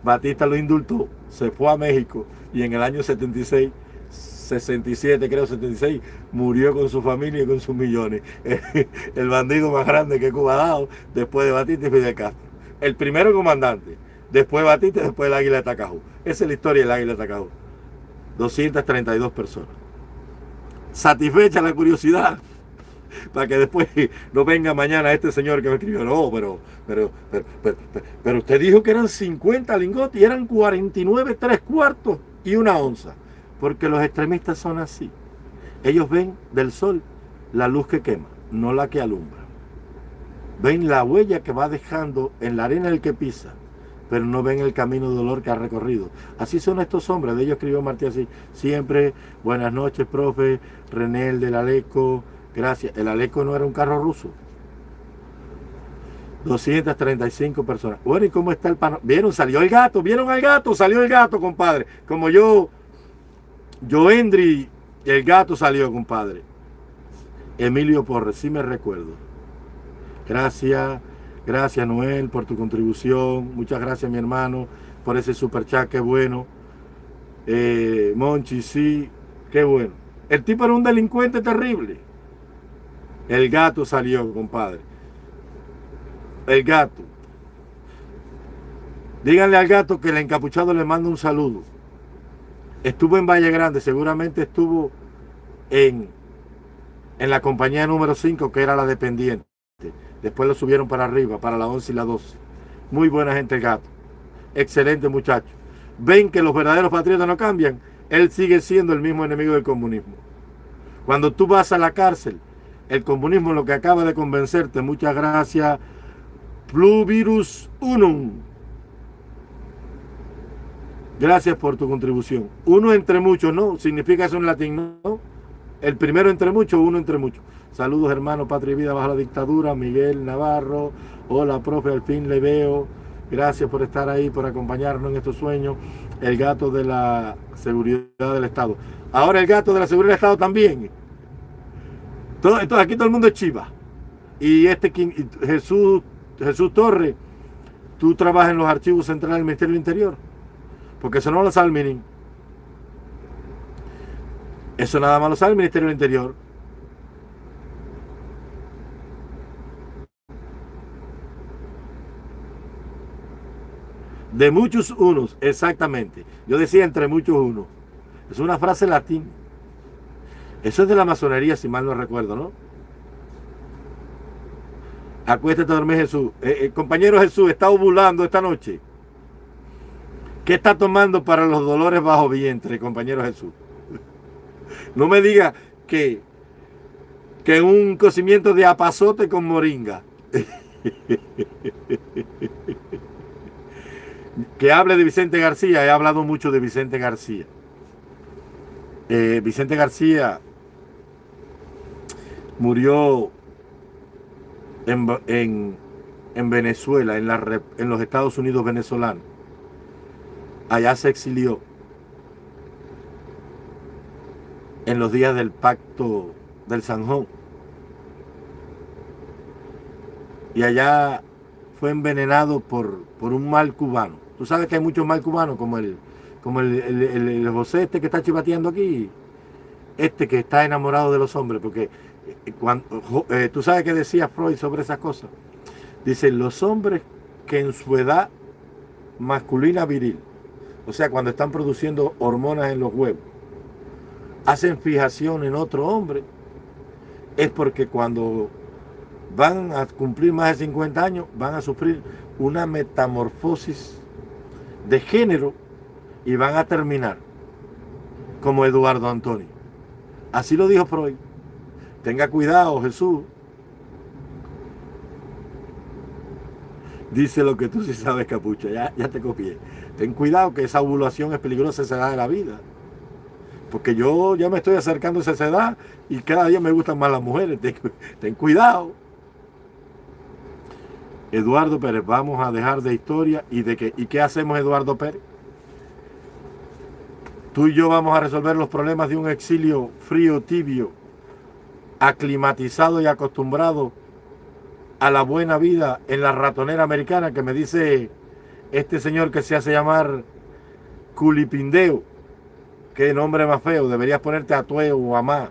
Batista lo indultó, se fue a México y en el año 76, 67 creo 76, murió con su familia y con sus millones. El bandido más grande que Cuba ha dado después de Batista y Fidel Castro. El primero comandante, después Batista y después el Águila de Tacajú. Esa es la historia del Águila de Tacajú. 232 personas. Satisfecha la curiosidad, para que después no venga mañana este señor que me escribió, no, pero, pero, pero, pero, usted dijo que eran 50 lingotes y eran 49 tres cuartos y una onza, porque los extremistas son así. Ellos ven del sol la luz que quema, no la que alumbra. Ven la huella que va dejando en la arena el que pisa, pero no ven el camino de dolor que ha recorrido. Así son estos hombres, de ellos escribió Martí así, siempre, buenas noches, profe, René el del Aleco, Gracias. El Aleco no era un carro ruso. 235 personas. Bueno, ¿y cómo está el pano? ¿Vieron? Salió el gato. ¿Vieron al gato? Salió el gato, compadre. Como yo, yo Endri, el gato salió, compadre. Emilio Porres, sí me recuerdo. Gracias, gracias Noel por tu contribución. Muchas gracias mi hermano por ese super chat, qué bueno. Eh, Monchi, sí, qué bueno. El tipo era un delincuente terrible. El gato salió, compadre. El gato. Díganle al gato que el encapuchado le manda un saludo. Estuvo en Valle Grande, seguramente estuvo en, en la compañía número 5, que era la dependiente. Después lo subieron para arriba, para la 11 y la 12. Muy buena gente el gato. Excelente muchacho. Ven que los verdaderos patriotas no cambian. Él sigue siendo el mismo enemigo del comunismo. Cuando tú vas a la cárcel, el comunismo lo que acaba de convencerte. Muchas gracias. Pluvirus Unum. Gracias por tu contribución. Uno entre muchos, ¿no? Significa eso en latín, ¿no? El primero entre muchos, uno entre muchos. Saludos hermanos, patria y vida bajo la dictadura. Miguel Navarro. Hola, profe, al fin le veo. Gracias por estar ahí, por acompañarnos en estos sueños. El gato de la seguridad del Estado. Ahora el gato de la seguridad del Estado también entonces aquí todo el mundo es chiva. Y este Jesús, Jesús Torre, tú trabajas en los archivos centrales del Ministerio del Interior. Porque eso no lo sabe el Minin. Eso nada más lo sabe el Ministerio del Interior. De muchos unos, exactamente. Yo decía entre muchos unos. Es una frase latín. Eso es de la masonería, si mal no recuerdo, ¿no? Acuéstate a dormir, Jesús. Eh, eh, compañero Jesús, está ovulando esta noche. ¿Qué está tomando para los dolores bajo vientre, compañero Jesús? No me diga que, que un cocimiento de apazote con moringa. que hable de Vicente García. He hablado mucho de Vicente García. Eh, Vicente García murió en, Venezuela, en, la, en los Estados Unidos venezolanos. Allá se exilió en los días del pacto del Sanjón. Y allá fue envenenado por, por un mal cubano. Tú sabes que hay muchos mal cubanos, como el, como el, el, José este que está chivateando aquí, este que está enamorado de los hombres, porque eh, tú sabes que decía Freud sobre esas cosas. Dice, los hombres que en su edad masculina viril, o sea, cuando están produciendo hormonas en los huevos, hacen fijación en otro hombre, es porque cuando van a cumplir más de 50 años, van a sufrir una metamorfosis de género y van a terminar como Eduardo Antonio. Así lo dijo Freud. Tenga cuidado, Jesús. Dice lo que tú sí sabes, capucha. Ya, ya te copié. Ten cuidado que esa ovulación es peligrosa esa edad de la vida. Porque yo ya me estoy acercando a esa edad y cada día me gustan más las mujeres. Ten, cuidado. Eduardo Pérez, vamos a dejar de historia y de qué. ¿Y qué hacemos Eduardo Pérez? Tú y yo vamos a resolver los problemas de un exilio frío, tibio, aclimatizado y acostumbrado a la buena vida en la ratonera americana que me dice este señor que se hace llamar Culipindeo. Qué nombre más feo, deberías ponerte a Tueo o a más.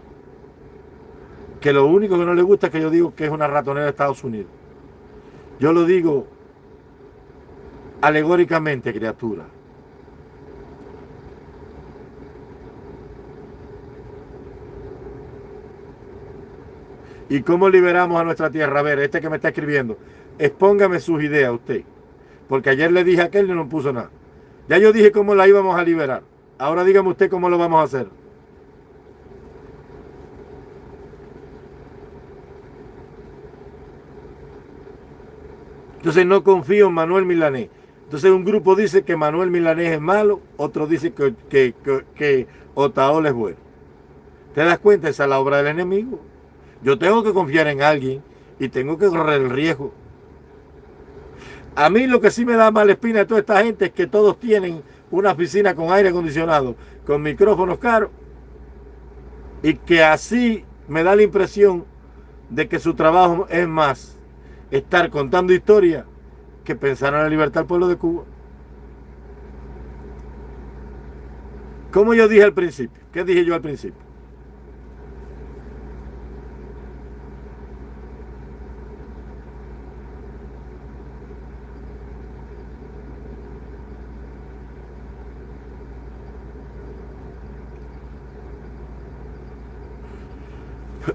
Que lo único que no le gusta es que yo digo que es una ratonera de Estados Unidos. Yo lo digo alegóricamente, criatura. ¿Y cómo liberamos a nuestra tierra? A ver, este que me está escribiendo, expóngame sus ideas usted. Porque ayer le dije a aquel y no puso nada. Ya yo dije cómo la íbamos a liberar. Ahora dígame usted cómo lo vamos a hacer. Entonces no confío en Manuel Milanés. Entonces un grupo dice que Manuel Milanés es malo, otro dice que, que, que, es bueno. ¿Te das cuenta? Esa es la obra del enemigo. Yo tengo que confiar en alguien y tengo que correr el riesgo. A mí lo que sí me da mala espina de toda esta gente es que todos tienen una oficina con aire acondicionado, con micrófonos caros, y que así me da la impresión de que su trabajo es más estar contando historias que pensar en la libertad del pueblo de Cuba. Como yo dije al principio, ¿qué dije yo al principio?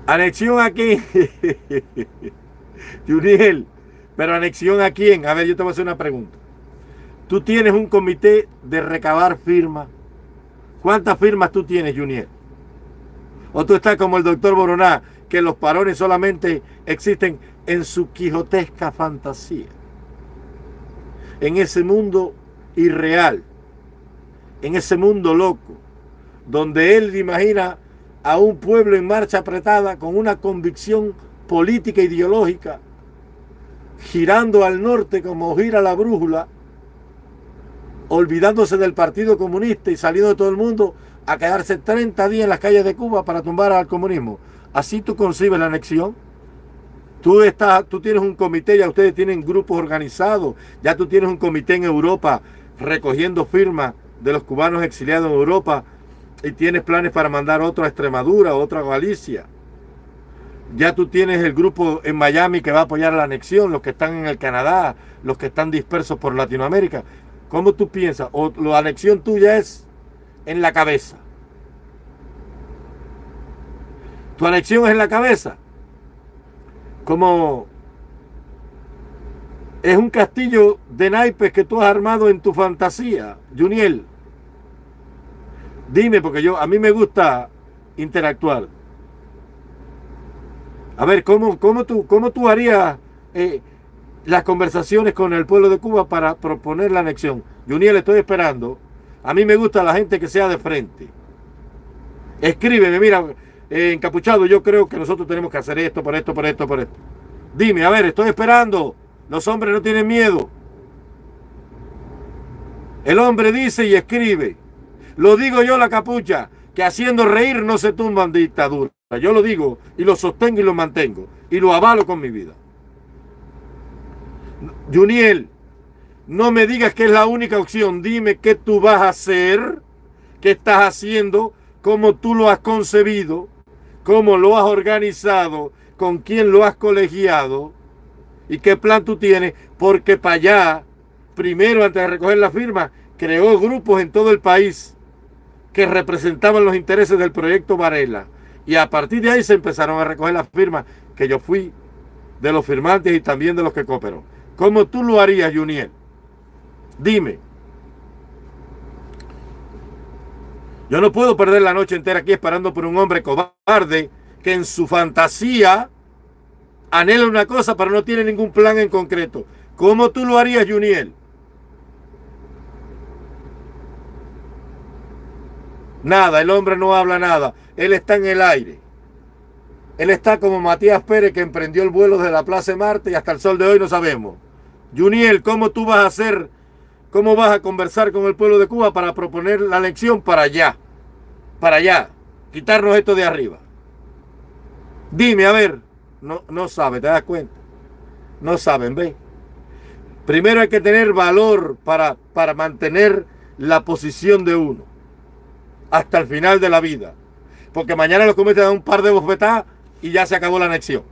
Anexión aquí. Juniel, pero anexión a quién? A ver, yo te voy a hacer una pregunta. Tú tienes un comité de recabar firmas. ¿Cuántas firmas tú tienes, Juniel? O tú estás como el doctor Boroná, que los parones solamente existen en su quijotesca fantasía. En ese mundo irreal, en ese mundo loco, donde él imagina a un pueblo en marcha apretada con una convicción política ideológica, girando al norte como gira la brújula, olvidándose del Partido Comunista y saliendo de todo el mundo a quedarse 30 días en las calles de Cuba para tumbar al comunismo. Así tú concibes la anexión. Tú, estás, tú tienes un comité, ya ustedes tienen grupos organizados, ya tú tienes un comité en Europa recogiendo firmas de los cubanos exiliados en Europa y tienes planes para mandar otro a Extremadura, otro a Galicia. Ya tú tienes el grupo en Miami que va a apoyar la anexión, los que están en el Canadá, los que están dispersos por Latinoamérica. ¿Cómo tú piensas? ¿O la anexión tuya es en la cabeza? ¿Tu anexión es en la cabeza? Como es un castillo de naipes que tú has armado en tu fantasía, Juniel. Dime, porque yo a mí me gusta interactuar. A ver, ¿cómo, cómo, tú, cómo tú harías eh, las conversaciones con el pueblo de Cuba para proponer la anexión? Juniel, estoy esperando. A mí me gusta la gente que sea de frente. Escríbeme, mira, eh, encapuchado, yo creo que nosotros tenemos que hacer esto, por esto, por esto, por esto. Dime, a ver, estoy esperando. Los hombres no tienen miedo. El hombre dice y escribe. Lo digo yo, la capucha, que haciendo reír no se tumban dictadura. Yo lo digo y lo sostengo y lo mantengo. Y lo avalo con mi vida. Juniel, no me digas que es la única opción. Dime qué tú vas a hacer, qué estás haciendo, cómo tú lo has concebido, cómo lo has organizado, con quién lo has colegiado y qué plan tú tienes, porque para allá, primero antes de recoger la firma, creó grupos en todo el país que representaban los intereses del proyecto Varela. Y a partir de ahí se empezaron a recoger las firmas, que yo fui de los firmantes y también de los que cooperó. ¿Cómo tú lo harías, Juniel? Dime. Yo no puedo perder la noche entera aquí esperando por un hombre cobarde que en su fantasía anhela una cosa pero no tiene ningún plan en concreto. ¿Cómo tú lo harías, Juniel? Nada, el hombre no habla nada. Él está en el aire. Él está como Matías Pérez que emprendió el vuelo de la Plaza de Marte y hasta el sol de hoy no sabemos. Juniel, ¿cómo tú vas a hacer, cómo vas a conversar con el pueblo de Cuba para proponer la elección para allá? Para allá. Quitarnos esto de arriba. Dime, a ver. No, no sabe, ¿te das cuenta? No saben, ¿ve? Primero hay que tener valor para, para mantener la posición de uno. Hasta el final de la vida. Porque mañana los cometen un par de bofetadas y ya se acabó la anexión.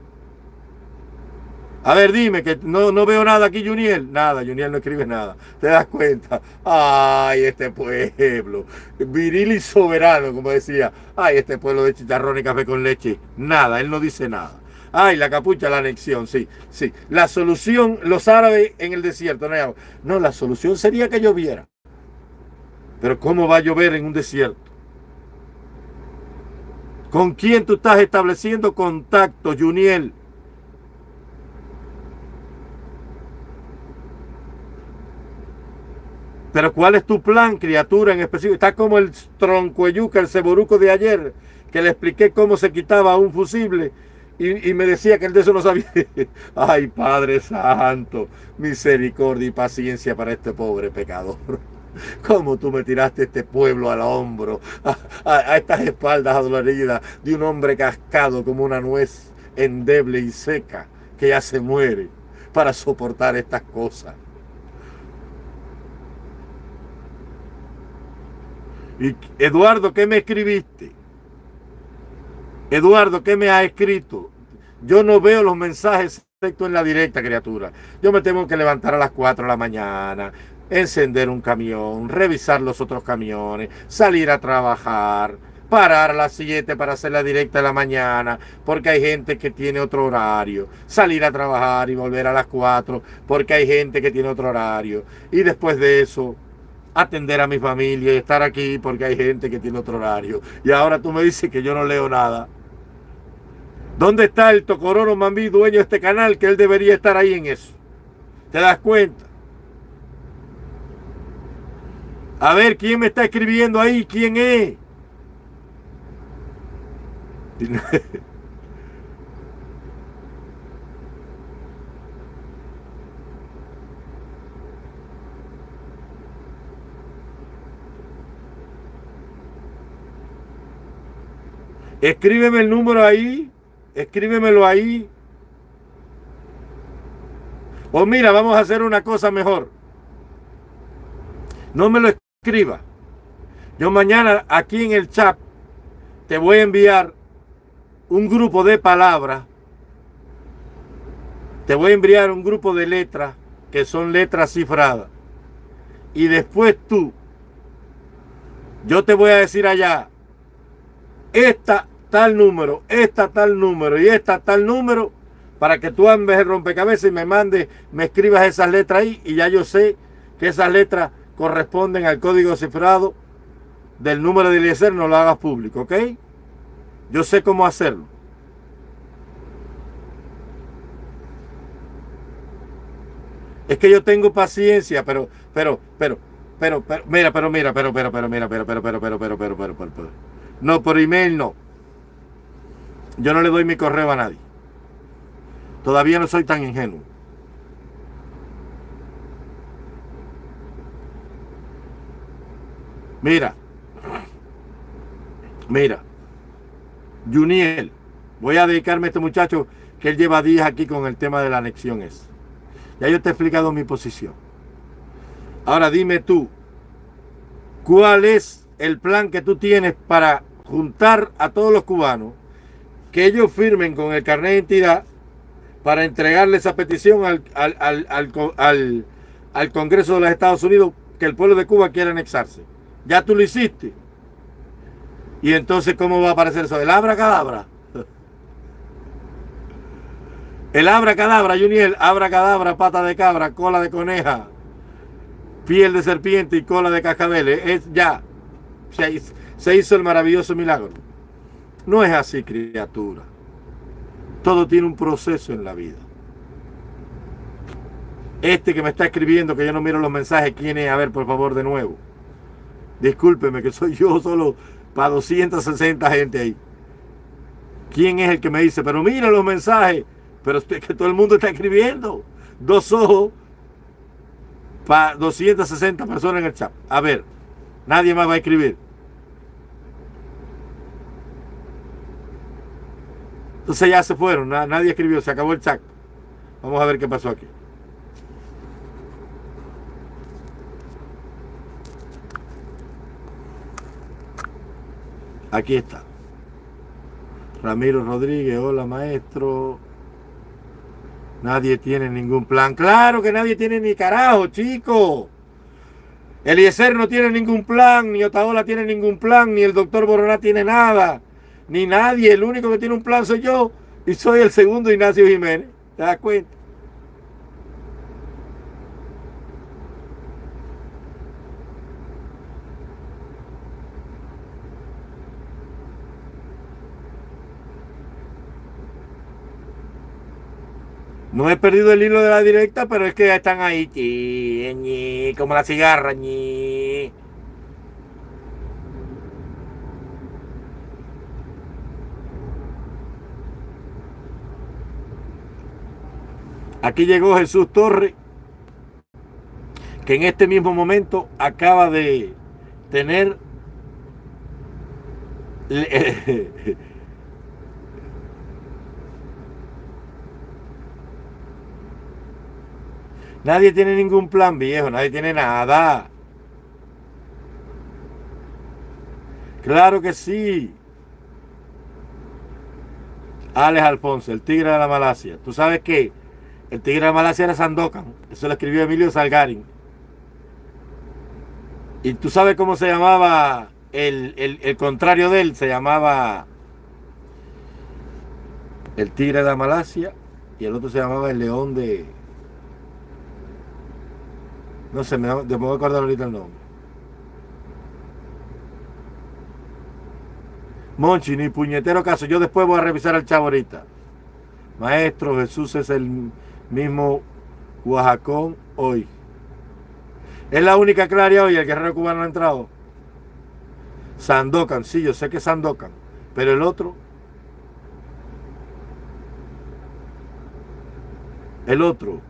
A ver, dime, que no, no veo nada aquí, Juniel. Nada, Juniel no escribe nada. ¿Te das cuenta? Ay, este pueblo. Viril y soberano, como decía. Ay, este pueblo de chicharrón y café con leche. Nada, él no dice nada. Ay, la capucha, la anexión, sí, sí. La solución, los árabes en el desierto. No, no, la solución sería que lloviera. Pero ¿cómo va a llover en un desierto? ¿Con quién tú estás estableciendo contacto, Juniel? Pero ¿cuál es tu plan, criatura, en específico? Está como el troncueyuca, el ceboruco de ayer, que le expliqué cómo se quitaba un fusible y, me decía que él de eso no sabía. Ay, Padre Santo, misericordia y paciencia para este pobre pecador. ¿Cómo tú me tiraste este pueblo al hombro, a, estas espaldas adoloridas de un hombre cascado como una nuez endeble y seca que ya se muere para soportar estas cosas? Eduardo, ¿qué me escribiste? Eduardo, ¿qué me ha escrito? Yo no veo los mensajes excepto en la directa, criatura. Yo me tengo que levantar a las 4 de la mañana, encender un camión, revisar los otros camiones, salir a trabajar, parar a las 7 para hacer la directa de la mañana, porque hay gente que tiene otro horario, salir a trabajar y volver a las 4, porque hay gente que tiene otro horario, y después de eso, atender a mi familia y estar aquí porque hay gente que tiene otro horario. Y ahora tú me dices que yo no leo nada. ¿Dónde está el Tocororo Mambí, dueño de este canal, que él debería estar ahí en eso? ¿Te das cuenta? A ver, ¿quién me está escribiendo ahí? ¿Quién es? Escríbeme el número ahí. Escríbemelo ahí. O mira, vamos a hacer una cosa mejor. No me lo escriba. Yo mañana aquí en el chat te voy a enviar un grupo de palabras. Te voy a enviar un grupo de letras que son letras cifradas. Y después tú, yo te voy a decir allá, esta tal número, esta tal número y esta tal número, para que tú ambes el rompecabezas y me mandes, me escribas esas letras ahí y ya yo sé que esas letras corresponden al código cifrado del número de Eliezer, no lo hagas público, ¿ok? Yo sé cómo hacerlo. Es que yo tengo paciencia, pero, pero, pero, pero, pero, mira, pero, mira, pero, pero, pero, mira, pero, pero, pero, pero, pero, pero, pero, pero, pero. No, por email no. Yo no le doy mi correo a nadie. Todavía no soy tan ingenuo. Mira, mira, Juniel, voy a dedicarme a este muchacho que él lleva días aquí con el tema de la anexión es. Ya yo te he explicado mi posición. Ahora dime tú, ¿cuál es el plan que tú tienes para juntar a todos los cubanos, que ellos firmen con el carnet de identidad para entregarle esa petición al, al, Congreso de los Estados Unidos que el pueblo de Cuba quiere anexarse. Ya tú lo hiciste. Y entonces, ¿cómo va a aparecer eso? El abra cadabra. El abra cadabra, Juniel, abra cadabra, pata de cabra, cola de coneja, piel de serpiente y cola de cascabel. Es ya. Se hizo el maravilloso milagro. No es así, criatura. Todo tiene un proceso en la vida. Este que me está escribiendo, que yo no miro los mensajes, ¿quién es? A ver, por favor, de nuevo. Discúlpeme, que soy yo solo para 260 gente ahí. ¿Quién es el que me dice, pero mira los mensajes? Pero es que todo el mundo está escribiendo. Dos ojos para 260 personas en el chat. A ver, nadie más va a escribir. Entonces ya se fueron, nadie escribió, se acabó el chat. Vamos a ver qué pasó aquí. Aquí está. Ramiro Rodríguez, hola maestro. Nadie tiene ningún plan. Claro que nadie tiene ni carajo, chico. Eliezer no tiene ningún plan, ni Otaola tiene ningún plan, ni el doctor Boroná tiene nada ni nadie. El único que tiene un plan soy yo y soy el segundo Ignacio Jiménez. ¿Te das cuenta? No he perdido el hilo de la directa, pero es que ya están ahí, como la cigarra. Ñi. Aquí llegó Jesús Torre, que en este mismo momento acaba de tener Nadie tiene ningún plan viejo, nadie tiene nada. Claro que sí. Alex Alfonso, el tigre de la Malasia. ¿Tú sabes qué? El tigre de Malasia era Sandokan. Eso lo escribió Emilio Salgarin. Y tú sabes cómo se llamaba el, contrario de él. Se llamaba el tigre de Malasia y el otro se llamaba el león de... No sé, me, me voy a acordar ahorita el nombre. Monchi, ni puñetero caso. Yo después voy a revisar el chavo ahorita. Maestro, Jesús es el mismo Oaxacón hoy. Es la única claria hoy, el guerrero cubano ha entrado. Sandokan, sí, yo sé que Sandokan, pero el otro, el otro,